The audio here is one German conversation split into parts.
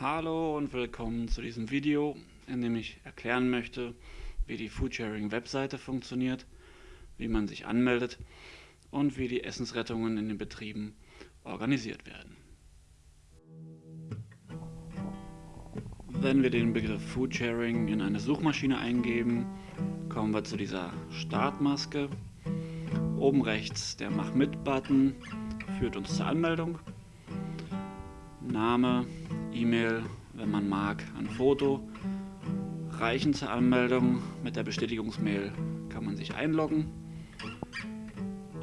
Hallo und willkommen zu diesem Video, in dem ich erklären möchte, wie die Foodsharing Webseite funktioniert, wie man sich anmeldet und wie die Essensrettungen in den Betrieben organisiert werden. Wenn wir den Begriff Foodsharing in eine Suchmaschine eingeben, kommen wir zu dieser Startmaske. Oben rechts der Mach mit-Button führt uns zur Anmeldung. Name, E-Mail, wenn man mag, ein Foto. Reichen zur Anmeldung. Mit der Bestätigungsmail kann man sich einloggen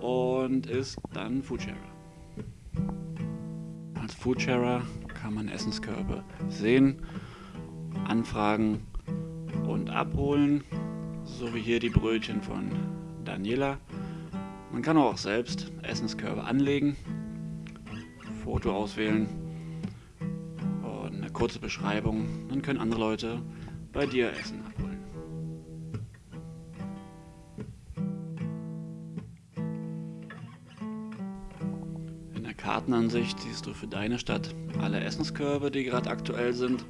und ist dann Foodsharer. Als Foodsharer kann man Essenskörbe sehen, anfragen und abholen, so wie hier die Brötchen von Daniela. Man kann auch selbst Essenskörbe anlegen, Foto auswählen kurze Beschreibung. Dann können andere Leute bei dir Essen abholen. In der Kartenansicht siehst du für deine Stadt alle Essenskörbe, die gerade aktuell sind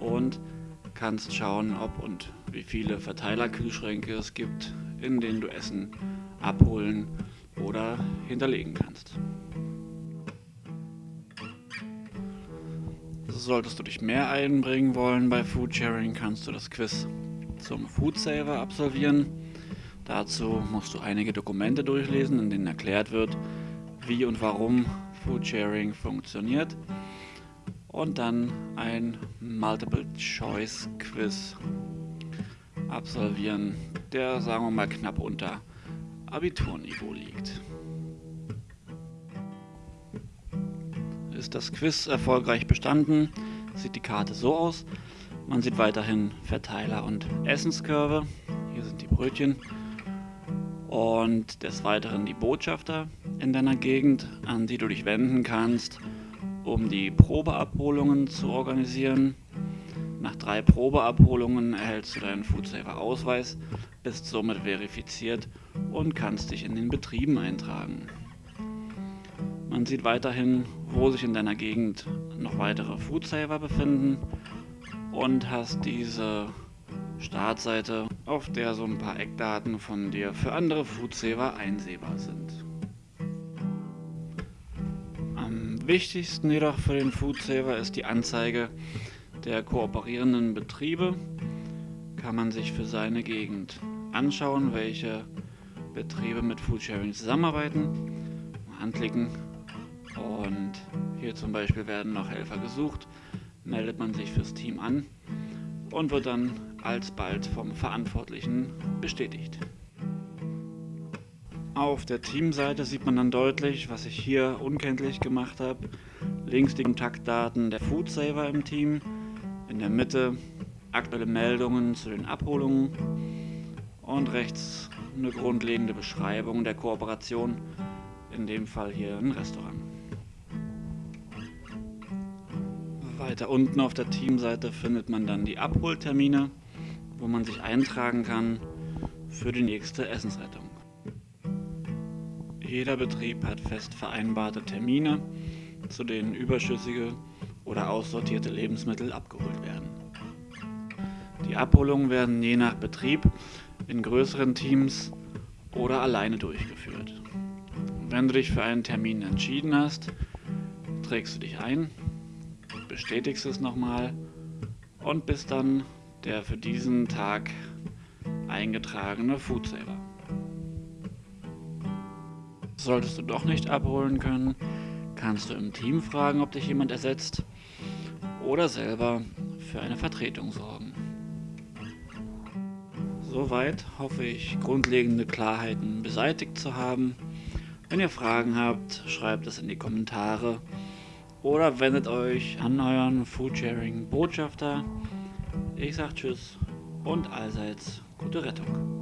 und kannst schauen, ob und wie viele Verteilerkühlschränke es gibt, in denen du Essen abholen oder hinterlegen kannst. Solltest du dich mehr einbringen wollen bei Foodsharing, kannst du das Quiz zum Foodsaver absolvieren. Dazu musst du einige Dokumente durchlesen, in denen erklärt wird, wie und warum Foodsharing funktioniert. Und dann ein Multiple-Choice-Quiz absolvieren, der sagen wir mal knapp unter Abiturniveau liegt. Ist das Quiz erfolgreich bestanden, sieht die Karte so aus. Man sieht weiterhin Verteiler und Essenskörbe. Hier sind die Brötchen. Und des Weiteren die Botschafter in deiner Gegend, an die du dich wenden kannst, um die Probeabholungen zu organisieren. Nach drei Probeabholungen erhältst du deinen Foodsaver Ausweis, bist somit verifiziert und kannst dich in den Betrieben eintragen. Man sieht weiterhin, wo sich in deiner Gegend noch weitere Foodsaver befinden und hast diese Startseite, auf der so ein paar Eckdaten von dir für andere Foodsaver einsehbar sind. Am wichtigsten jedoch für den Foodsaver ist die Anzeige der kooperierenden Betriebe kann man sich für seine Gegend anschauen, welche Betriebe mit Foodsharing zusammenarbeiten. Anklicken und hier zum Beispiel werden noch Helfer gesucht. Meldet man sich fürs Team an und wird dann alsbald vom Verantwortlichen bestätigt. Auf der Teamseite sieht man dann deutlich, was ich hier unkenntlich gemacht habe. Links die Kontaktdaten der Foodsaver im Team, in der Mitte aktuelle Meldungen zu den Abholungen und rechts eine grundlegende Beschreibung der Kooperation, in dem Fall hier ein Restaurant. Weiter unten auf der Teamseite findet man dann die Abholtermine, wo man sich eintragen kann für die nächste Essensrettung. Jeder Betrieb hat fest vereinbarte Termine, zu denen überschüssige oder aussortierte Lebensmittel abgeholt werden. Die Abholungen werden je nach Betrieb in größeren Teams oder alleine durchgeführt. Wenn du dich für einen Termin entschieden hast, trägst du dich ein, bestätigst es nochmal und bist dann der für diesen Tag eingetragene Foodsaver. Solltest du doch nicht abholen können, kannst du im Team fragen, ob dich jemand ersetzt oder selber für eine Vertretung sorgen. Soweit hoffe ich, grundlegende Klarheiten beseitigt zu haben. Wenn ihr Fragen habt, schreibt es in die Kommentare oder wendet euch an euren Foodsharing Botschafter. Ich sag Tschüss und allseits gute Rettung.